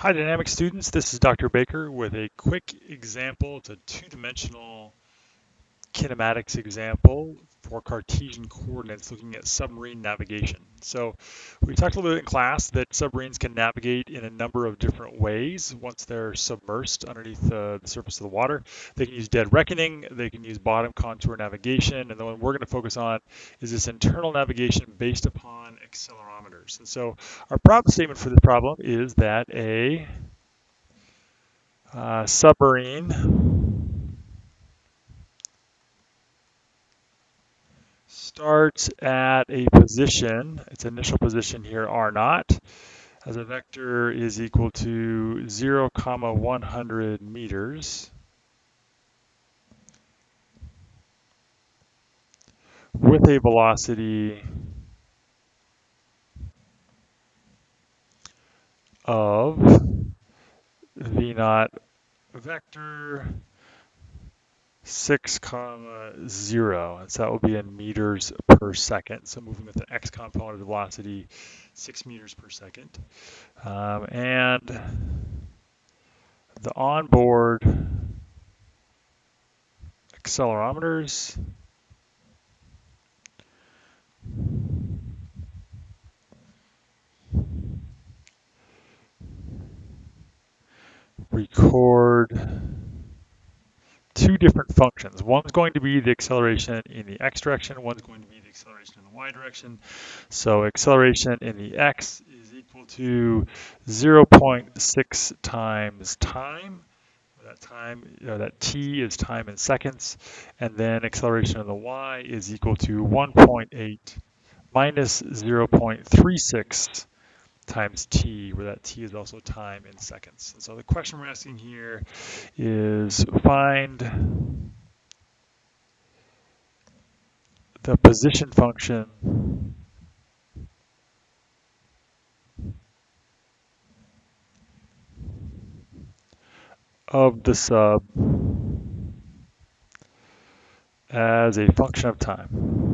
Hi dynamic students, this is Dr. Baker with a quick example. It's a two-dimensional kinematics example for Cartesian coordinates looking at submarine navigation. So we talked a little bit in class that submarines can navigate in a number of different ways once they're submersed underneath the, the surface of the water. They can use dead reckoning, they can use bottom contour navigation, and the one we're going to focus on is this internal navigation based upon accelerometers. And so our problem statement for this problem is that a uh, submarine starts at a position, its initial position here r naught, as a vector is equal to 0 comma 100 meters. with a velocity of v naught vector 6 comma 0. And so that will be in meters per second. So moving with an x component of velocity, 6 meters per second. Um, and the onboard accelerometers record two different functions. One's going to be the acceleration in the x direction, one's going to be the acceleration in the y direction. So acceleration in the x is equal to 0.6 times time. That time, you know, that t is time in seconds, and then acceleration in the y is equal to 1.8 minus 0.36 times t, where that t is also time in seconds. And so the question we're asking here is find the position function of the sub as a function of time.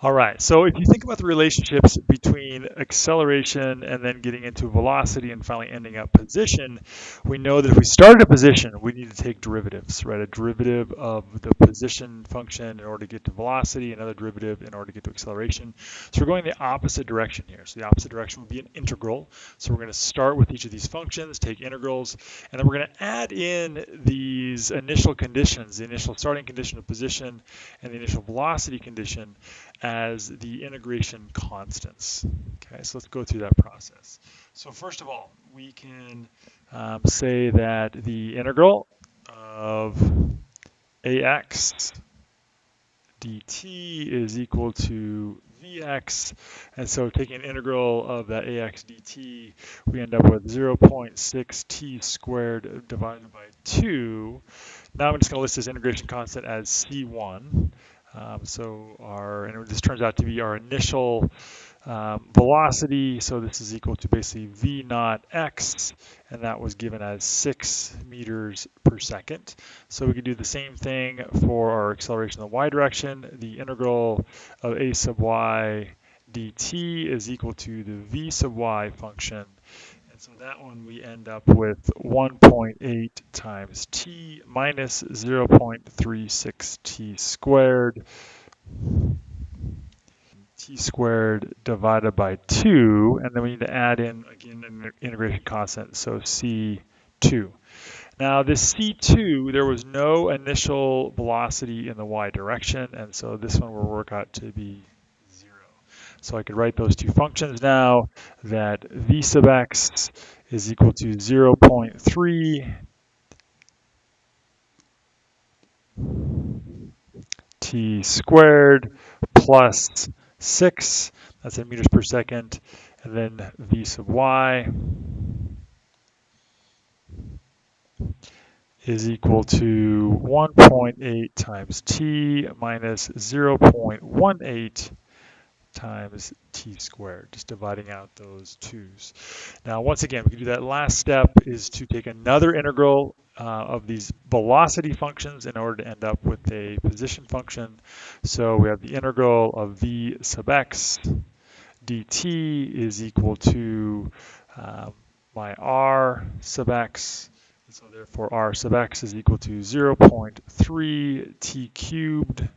All right, so if you think about the relationships between acceleration and then getting into velocity and finally ending up position, we know that if we start at a position, we need to take derivatives, right? A derivative of the position function in order to get to velocity, another derivative in order to get to acceleration. So we're going the opposite direction here. So the opposite direction would be an integral. So we're going to start with each of these functions, take integrals, and then we're going to add in these initial conditions, the initial starting condition of position and the initial velocity condition as the integration constants. Okay, so let's go through that process. So first of all, we can um, say that the integral of ax dt is equal to vx, and so taking an integral of that ax dt, we end up with 0.6 t squared divided by 2. Now I'm just going to list this integration constant as c1. Um, so our, and this turns out to be our initial um, velocity. So this is equal to basically v naught x, and that was given as six meters per second. So we can do the same thing for our acceleration in the y direction. The integral of a sub y dt is equal to the v sub y function and so that one we end up with 1.8 times t minus 0.36 t squared t squared divided by 2, and then we need to add in, again, an integration constant, so c2. Now this c2, there was no initial velocity in the y direction, and so this one will work out to be so I could write those two functions now that v sub x is equal to 0.3 t squared plus 6, that's in meters per second, and then v sub y is equal to 1.8 times t minus 0.18 times t squared, just dividing out those twos. Now, once again, we can do that last step is to take another integral uh, of these velocity functions in order to end up with a position function. So we have the integral of v sub x dt is equal to um, my r sub x. So therefore r sub x is equal to 0.3 t cubed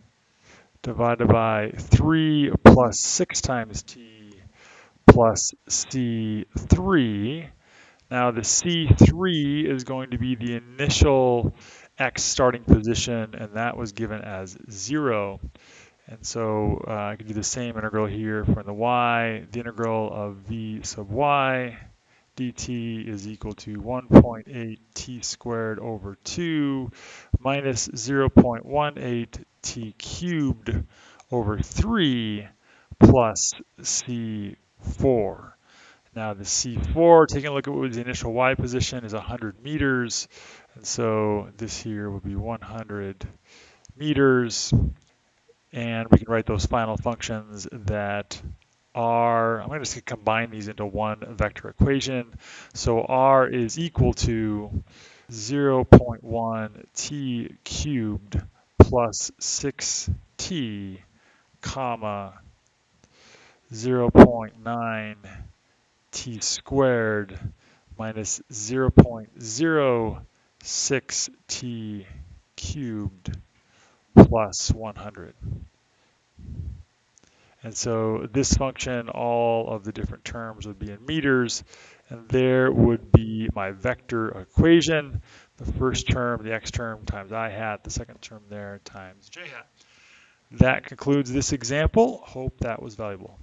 divided by 3 plus 6 times t plus c3 now the C3 is going to be the initial X starting position, and that was given as zero. And so uh, I can do the same integral here for the y. The integral of v sub y dt is equal to 1.8 t squared over 2 minus 0.18 t cubed over 3 plus c4. Now the C4, taking a look at what the initial Y position is 100 meters. And so this here would be 100 meters. And we can write those final functions that are, I'm going to just combine these into one vector equation. So R is equal to 0.1 t cubed plus 6t comma 0.9 t squared minus 0.06 t cubed plus 100. And so this function, all of the different terms would be in meters, and there would be my vector equation. The first term, the x term times i hat, the second term there times j hat. That concludes this example. Hope that was valuable.